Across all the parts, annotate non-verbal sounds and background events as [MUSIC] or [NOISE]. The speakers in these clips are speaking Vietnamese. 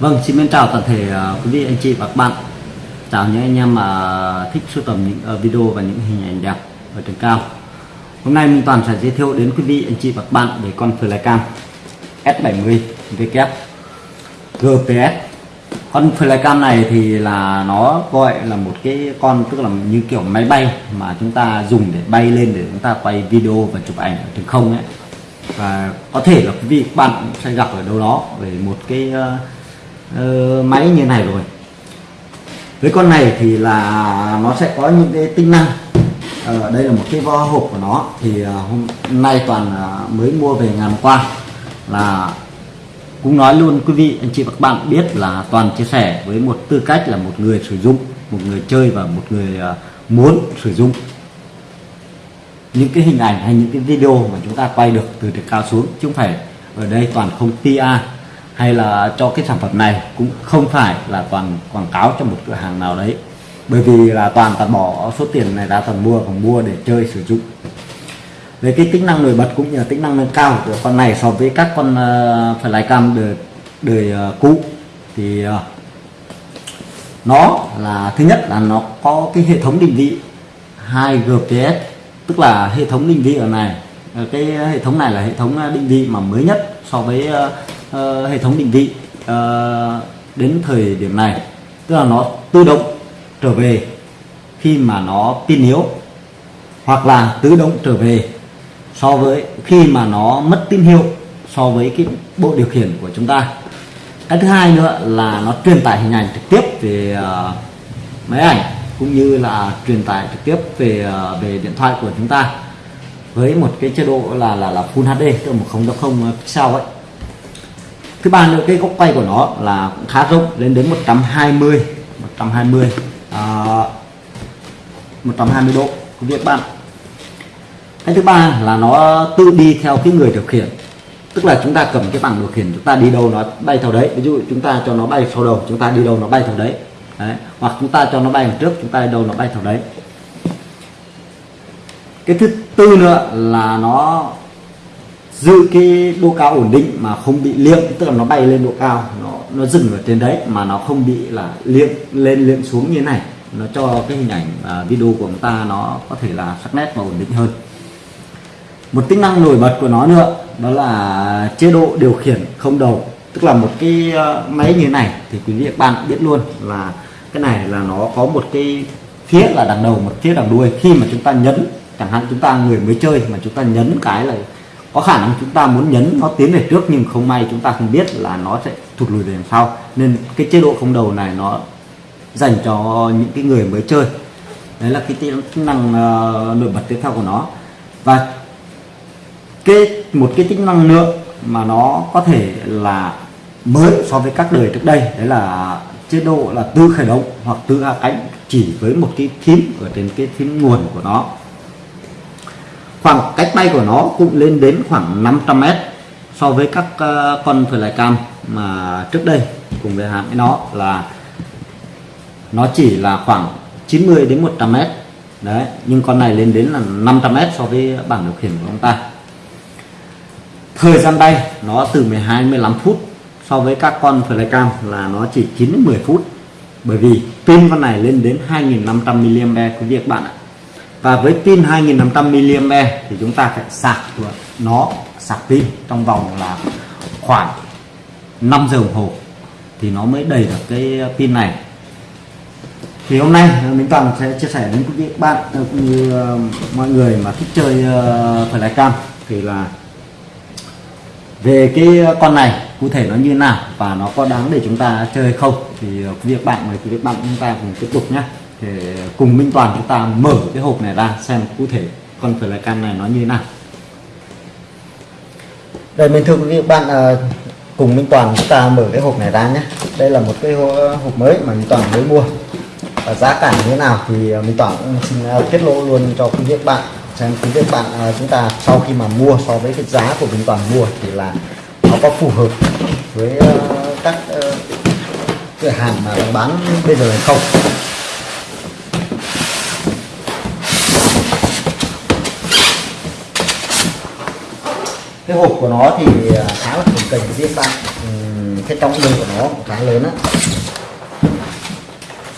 Vâng, xin mến chào toàn thể uh, quý vị anh chị và các bạn. Chào những anh em mà thích sưu tầm những uh, video và những hình ảnh đẹp ở trên cao. Hôm nay Minh Toàn sẽ giới thiệu đến quý vị anh chị và các bạn về con flycam S70 W GPS. Con flycam này thì là nó gọi là một cái con tức là như kiểu máy bay mà chúng ta dùng để bay lên để chúng ta quay video và chụp ảnh ở trên không ấy và có thể là quý vị các bạn sẽ gặp ở đâu đó về một cái uh, uh, máy như này rồi. Với con này thì là nó sẽ có những cái tính năng. Ở đây là một cái vo hộp của nó. Thì uh, hôm nay toàn uh, mới mua về ngày hôm qua là cũng nói luôn quý vị anh chị và các bạn biết là toàn chia sẻ với một tư cách là một người sử dụng một người chơi và một người uh, muốn sử dụng. Những cái hình ảnh hay những cái video mà chúng ta quay được từ trên cao xuống chứ không phải ở đây toàn không tia hay là cho cái sản phẩm này cũng không phải là toàn quảng cáo cho một cửa hàng nào đấy. Bởi vì là toàn toàn bỏ số tiền này ra toàn mua còn mua để chơi sử dụng. Về cái tính năng nổi bật cũng như là tính năng nâng cao của con này so với các con uh, phải lái cam đời, đời uh, cũ thì uh, nó là thứ nhất là nó có cái hệ thống định vị 2 GPS tức là hệ thống định vị ở này. Ờ, cái hệ thống này là hệ thống ờ, định vị mà mới nhất so với uh, uh, hệ thống định vị uh, đến thời điểm này. Tức là nó tự động trở về khi mà nó pin yếu hoặc là tự động trở về so với khi mà nó mất tín hiệu so với cái bộ điều khiển của chúng ta. Cái thứ hai nữa là nó truyền tải hình ảnh trực tiếp về uh, máy ảnh cũng như là truyền tải trực tiếp về uh, về điện thoại của chúng ta với một cái chế độ là là là Full HD tức là một không không pixel ấy. Thứ ba nữa cái góc quay của nó là cũng khá rộng lên đến 120 120 à, 120 độ. Của việc bạn. Cái thứ ba là nó tự đi theo cái người điều khiển. Tức là chúng ta cầm cái bảng điều khiển chúng ta đi đâu nó bay theo đấy. Ví dụ chúng ta cho nó bay sau đầu chúng ta đi đâu nó bay theo đấy, đấy. hoặc chúng ta cho nó bay đằng trước chúng ta đi đâu nó bay theo đấy cái thứ tư nữa là nó giữ cái độ cao ổn định mà không bị liệm tức là nó bay lên độ cao, nó nó dừng ở trên đấy mà nó không bị là liệm lên liệm xuống như thế này. Nó cho cái hình ảnh và video của chúng ta nó có thể là sắc nét và ổn định hơn. Một tính năng nổi bật của nó nữa, đó là chế độ điều khiển không đầu. Tức là một cái ờ, máy như thế này thì quý vị các bạn biết luôn là cái này là nó có một cái phía là đằng đầu, một phía đằng đuôi. Khi mà chúng ta nhấn chẳng hạn chúng ta người mới chơi mà chúng ta nhấn cái là có khả năng chúng ta muốn nhấn nó tiến về trước nhưng không may chúng ta không biết là nó sẽ thụt lùi về đằng sau. Nên cái chế độ không đầu này nó dành cho những cái người mới chơi. Đấy là cái tính năng uh, nổi bật tiếp theo của nó. Và cái một cái tính năng nữa mà nó có thể là mới so với các đời trước đây đấy là chế độ là tự khởi động hoặc tự hạ cánh chỉ với một cái phím ở trên cái phím nguồn của nó khoảng cách bay của nó cũng lên đến khoảng 500 mét so với các ờ, con cam mà trước đây cùng với hãng với nó là nó chỉ là khoảng 90 đến 100 mét. Đấy, nhưng con này lên đến là 500 mét so với bảng điều khiển của chúng ta. Thời gian bay nó từ 12 15 phút so với các con cam là nó chỉ 9 10 phút. Bởi vì pin con này lên đến 2500 mAh quý vị các bạn ạ và với pin 2500 mAh thì chúng ta phải sạc được nó, sạc pin trong vòng là khoảng 5 giờ đồng hồ. Thì nó mới đầy được cái pin này. Thì hôm nay mình toàn sẽ chia sẻ đến quý vị, bạn cũng như ờ, mọi người mà thích chơi ờ, phải lái cam. Thì là về cái con này cụ thể nó như nào và nó có đáng để chúng ta chơi không? Thì việc quý vị, bạn mời quý vị, bạn chúng ta cùng tiếp tục nhé thì cùng Minh Toàn chúng ta mở cái hộp này ra xem cụ thể con can này nó như thế nào. Đây mình thưa quý vị bạn à, cùng Minh Toàn chúng ta mở cái hộp này ra nhé. Đây là một cái hộp mới mà Minh Toàn mới mua. Và giá cả như thế nào thì ờ, Minh Toàn cũng xin ờ, tiết lộ luôn cho quý vị bạn xem quý vị bạn chúng ta sau khi mà mua so với cái giá của Minh Toàn mua thì là nó có phù hợp với các cửa hàng mà bán bây giờ hay không. Cái hộp của nó thì à, khá là cồng kềnh với bạn. Ừ, cái trọng lượng của nó cũng khá lớn á.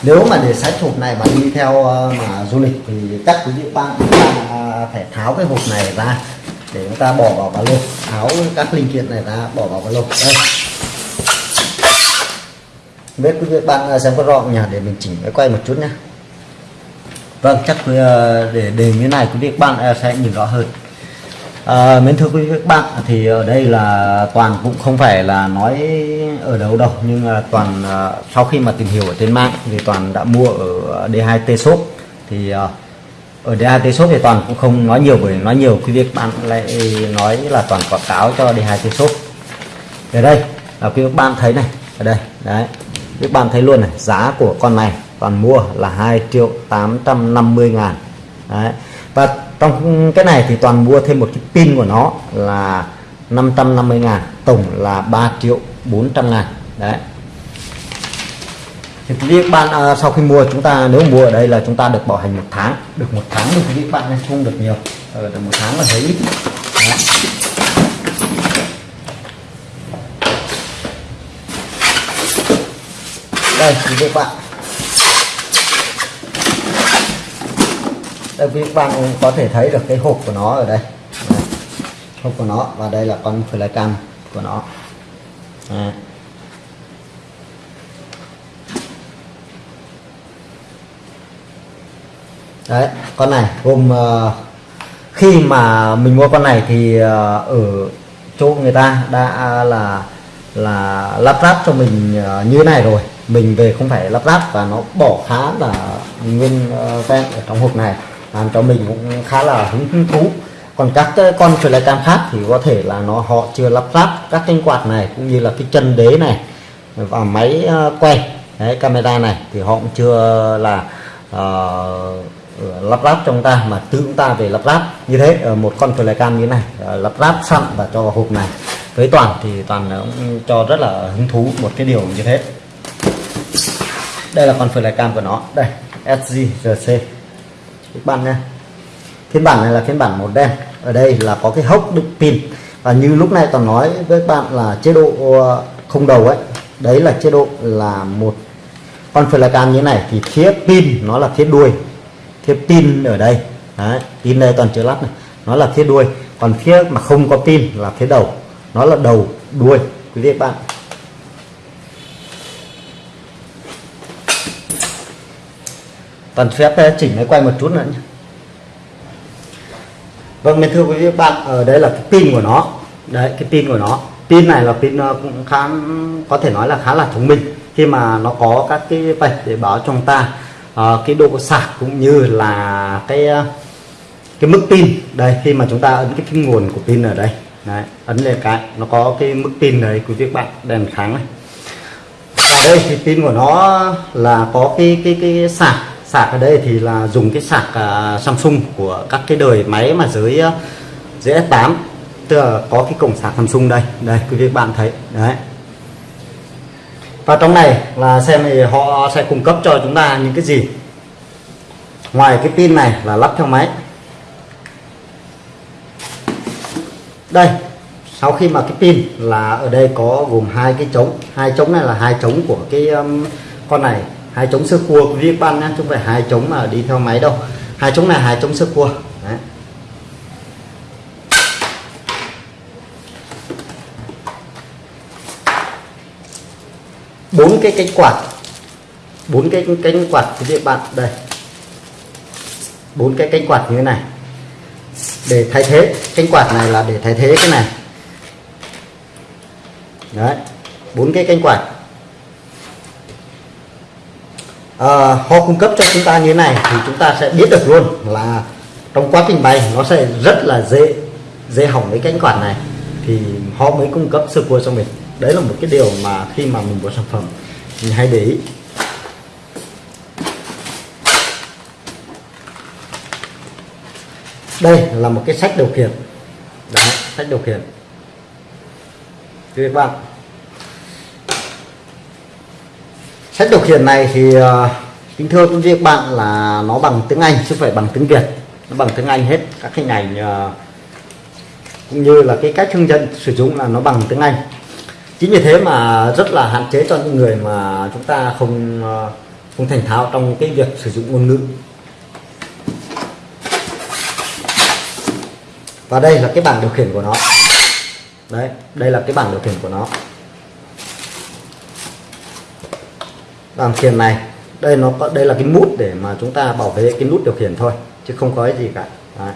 Nếu mà để sách hộp này mà đi theo ờ, mà du lịch thì chắc quý vị bạn chúng ta à, phải tháo cái hộp này ra để chúng ta bỏ vào ba lô. Tháo các linh kiện này ra, bỏ vào ba lô. Đây. Biết quý vị bạn à, xem có rõ nhỉ? Để mình chỉnh máy quay một chút nhé vâng chắc ờ, để để như này quý vị bạn sẽ nhìn rõ hơn. À, mến thưa quý vị các bạn thì ở đây là toàn cũng không phải là nói ở đâu đâu nhưng là toàn à, sau khi mà tìm hiểu ở trên mạng thì toàn đã mua ở ờ, D2T shop. Thì à, ở D2T shop thì toàn cũng không nói nhiều bởi nói nhiều quý vị các bạn lại nói là toàn quảng cáo cho D2T shop. Ở đây là quý vị các bạn thấy này ở đây đấy. Quý vị bạn thấy luôn này giá của con này toàn mua là 2 triệu 850 ngàn. Đấy. Và trong cái này thì toàn mua thêm một cái pin của nó là 550 ngàn tổng là 3 triệu 400 ngàn. Đấy. Thì quý vị bạn à, sau khi mua chúng ta nếu mua ở đây là chúng ta được bảo hành một tháng. Được một tháng thì quý vị bạn nên không được nhiều. Ở ờ, được một tháng là thấy ít. Đấy. đây quý vị bạn. Đây quý bạn có thể thấy được cái hộp của nó ở đây đây. hộp của nó và đây là con flycam của nó đây. đấy con này gồm uh, ờ, khi mà mình mua con này thì uh, ở chỗ người ta đã là là lắp ráp cho mình uh, như này rồi mình về không phải lắp ráp và nó bỏ khá là nguyên uh, ven ở trong hộp này làm cho mình cũng khá là hứng thú. Còn các con flycam khác thì có thể là nó họ chưa lắp ráp các thanh quạt này cũng như là cái chân đế này và máy ờ, quay đấy, camera này thì họ cũng chưa là uh, lắp ráp trong ta mà tự chúng ta về lắp ráp. Như thế ờ, một con flycam như này lắp ráp sẵn và cho vào hộp này với toàn thì toàn cũng cho rất là hứng thú một cái điều như thế. Đây là con flycam của nó. Đây Sgrc các bạn nha phiên bản này là phiên bản màu đen. Ở đây là có cái hốc đựng pin. Và như lúc này toàn nói với các bạn là chế độ ờ, không đầu ấy đấy là chế độ là một. Con flycam như này thì phía pin nó là phía đuôi. Phía pin ở đây. Đấy, pin đây toàn chưa lắp này. Nó là phía đuôi. Còn phía mà không có pin là phía đầu. Nó là đầu đuôi. Quý vị các bạn toàn phép chỉnh máy quay một chút nữa nhé. Vâng thưa quý vị các bạn ờ, ở đây là cái pin của nó. Đấy cái pin của nó. Pin này là pin ờ, cũng khá có thể nói là khá là thông minh. Khi mà nó có các cái vạch để báo cho chúng ta uh, cái độ sạc cũng như là cái cái mức pin. Đây khi mà chúng ta ấn cái phím nguồn của pin ở đây. Đấy, ấn lên cái nó có cái mức pin đấy quý vị các bạn đèn sáng này. Ở đây thì pin của nó là có cái cái cái sạc sạc ở đây thì là dùng cái sạc uh, Samsung của các cái đời máy mà dưới uh, dưới S8 tức là có cái cổng sạc Samsung đây. Đây quý vị bạn thấy. Đấy. Và trong này là xem thì họ sẽ cung cấp cho chúng ta những cái gì. Ngoài cái pin này là lắp theo máy. Đây sau khi mà cái pin là ở đây có gồm hai cái trống. Hai trống này là hai trống của cái um, con này hai chống sơ cua, quý vị bạn nhé chứ không phải hai chống mà đi theo máy đâu. Hai chống này hai chống sơ cua. Đấy. bốn cái cánh quạt. Bốn cái cánh quạt, quý vị bạn, đây. Bốn cái cánh quạt như thế này. Để thay thế, cánh quạt này là để thay thế cái này. Đấy, bốn cái cánh quạt. Ờ, à, họ cung cấp cho chúng ta như thế này thì chúng ta sẽ biết được luôn là trong quá trình bay nó sẽ rất là dễ dễ hỏng cái cánh quạt này. Thì họ mới cung cấp sơ cua cho mình. Đấy là một cái điều mà khi mà mình mua sản phẩm mình hay để ý. Đây là một cái sách điều khiển. Đấy, sách điều khiển. Các bạn sách điều khiển này thì uh, kính thưa quý vị các bạn là nó bằng tiếng Anh chứ không phải bằng tiếng Việt. Nó bằng tiếng Anh hết các hình ảnh uh, cũng như là cái cách hướng dẫn sử dụng là nó bằng tiếng Anh. Chính vì thế mà rất là hạn chế cho những người mà chúng ta không ờ, không thành thạo trong cái việc sử dụng ngôn ngữ. Và đây là cái bảng điều khiển của nó. Đấy đây là cái bảng điều khiển của nó. Vâng, bàn khiển này, đây nó có, đây là cái nút để mà chúng ta bảo vệ cái nút điều khiển thôi, chứ không có cái gì cả. Đấy.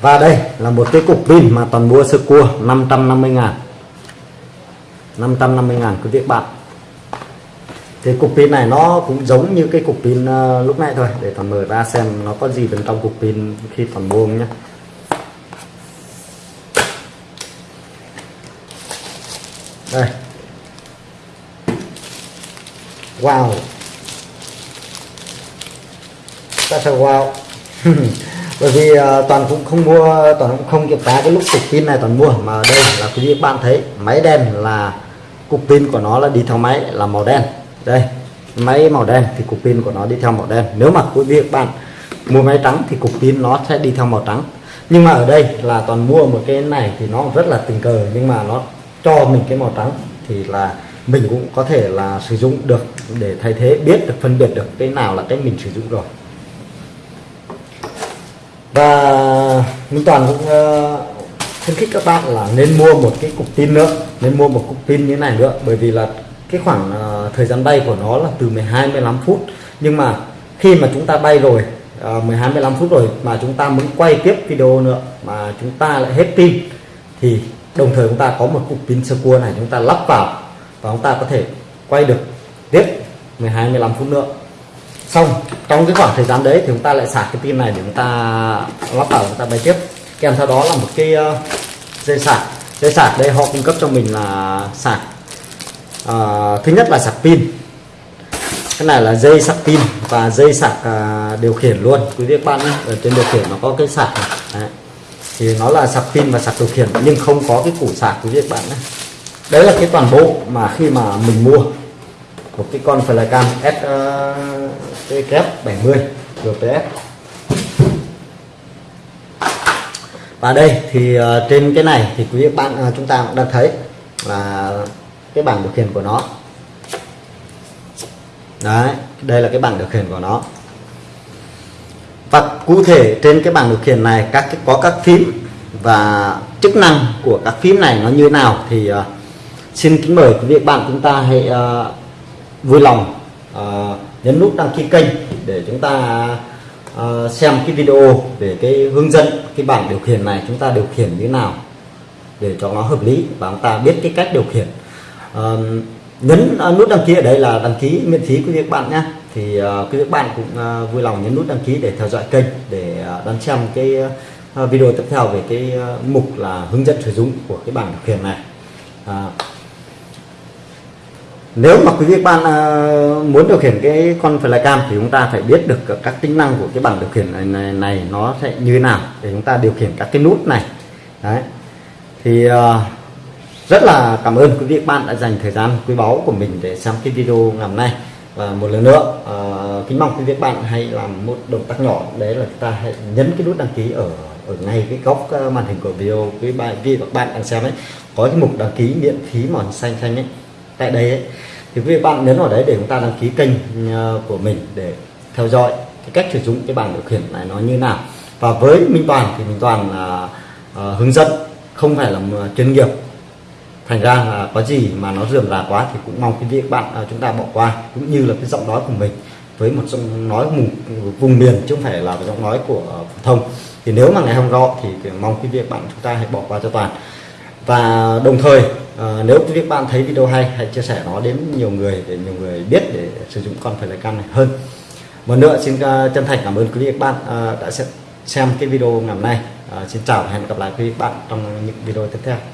và đây là một cái cục pin mà toàn mua sơ cua 550 ngàn. 550 ngàn, quý vị bạn. Thì cục pin này nó cũng giống như cái cục pin ờ, lúc nãy thôi, để toàn mở ra xem nó có gì bên trong cục pin khi toàn mua nhé đây. Wow. Ta sẽ wow. [LAUGHS] Bởi vì uh, toàn cũng không mua toàn cũng không kiểm tra cái lúc cục pin này toàn mua mà đây là quý vị bạn thấy máy đen là cục pin của nó là đi theo máy là màu đen. Đây máy màu đen thì cục pin của nó đi theo màu đen. Nếu mà quý vị bạn mua máy trắng thì cục pin nó sẽ đi theo màu trắng. Nhưng mà ở đây là toàn mua một cái này thì nó rất là tình cờ nhưng mà nó cho mình cái màu trắng thì là mình cũng có thể là sử dụng được để thay thế biết được phân biệt được cái nào là cái mình sử dụng rồi. Và Minh Toàn cũng uh, khuyến khích các bạn là nên mua một cái cục pin nữa nên mua một cục pin như này nữa bởi vì là cái khoảng uh, thời gian bay của nó là từ 12 15 phút. Nhưng mà khi mà chúng ta bay rồi uh, 12 15 phút rồi mà chúng ta muốn quay tiếp video nữa mà chúng ta lại hết pin thì đồng thời chúng ta có một cục pin sơ cua này chúng ta lắp vào và chúng ta có thể quay được tiếp 12 15 phút nữa. Xong trong cái khoảng thời gian đấy thì chúng ta lại sạc cái pin này để chúng ta lắp vào chúng ta bay tiếp. Kèm theo đó là một cái ờ, dây sạc. Dây sạc đây họ cung cấp cho mình là sạc à, thứ nhất là sạc pin. Cái này là dây sạc pin và dây sạc à, điều khiển luôn. Quý vị các bạn nhé ở trên điều khiển nó có cái sạc này. Đấy thì nó là sạc pin và sạc điều khiển nhưng không có cái củ sạc quý vị các bạn nhé. Đấy là cái toàn bộ mà khi mà mình mua một cái con flycam S uh, kép 70 GPS và đây thì uh, trên cái này thì quý vị bạn uh, chúng ta cũng đang thấy là cái bảng điều khiển của nó. Đấy đây là cái bảng điều khiển của nó cụ thể trên cái bảng điều khiển này các cái, có các phím và chức năng của các phím này nó như nào thì uh, xin kính mời quý vị bạn chúng ta hãy uh, vui lòng uh, nhấn nút đăng ký kênh để chúng ta uh, xem cái video về cái hướng dẫn cái bảng điều khiển này chúng ta điều khiển như thế nào để cho nó hợp lý và chúng ta biết cái cách điều khiển. Uh, nhấn uh, nút đăng ký ở đây là đăng ký miễn phí quý vị các bạn nhé thì uh, quý vị các bạn cũng uh, vui lòng nhấn nút đăng ký để theo dõi kênh để uh, đón xem cái uh, video tiếp theo về cái uh, mục là hướng dẫn sử dụng của cái bảng điều khiển này. Uh, nếu mà quý vị bạn uh, muốn điều khiển cái con flycam thì chúng ta phải biết được các tính năng của cái bảng điều khiển này, này, này nó sẽ như thế nào để chúng ta điều khiển các cái nút này. Đấy. Thì uh, rất là cảm ơn quý vị bạn đã dành thời gian quý báu của mình để xem cái video ngày hôm nay và một lần nữa uh, kính mong quý vị bạn hãy làm một động tác nhỏ. Đấy là chúng ta hãy nhấn cái nút đăng ký ở ở ngay cái góc à, màn hình của video quý bạn vì các bạn đang xem ấy. Có cái mục đăng ký miễn phí màu xanh xanh ấy. Tại đây ấy, thì quý vị bạn nhấn vào đấy để chúng ta đăng ký kênh à, của mình để theo dõi cái cách sử dụng cái bảng điều khiển này nó như nào. Và với Minh Toàn thì Minh Toàn là uh, hướng dẫn không phải là chuyên nghiệp thành ra là có gì mà nó dườm rà quá thì cũng mong quý vị bạn à, chúng ta bỏ qua cũng như là cái giọng nói của mình với một giọng nói vùng, vùng miền chứ không phải là giọng nói của à, phổ thông. Thì nếu mà ngày hôm rõ thì, thì mong quý vị bạn chúng ta hãy bỏ qua cho toàn. Và đồng thời à, nếu quý vị bạn thấy video hay hãy chia sẻ nó đến nhiều người để nhiều người biết để sử dụng con phải cam này hơn. Một nữa xin uh, chân thành cảm ơn quý vị bạn uh, đã xem cái video ngày hôm nay. Uh, xin chào và hẹn gặp lại quý vị bạn trong những video tiếp theo.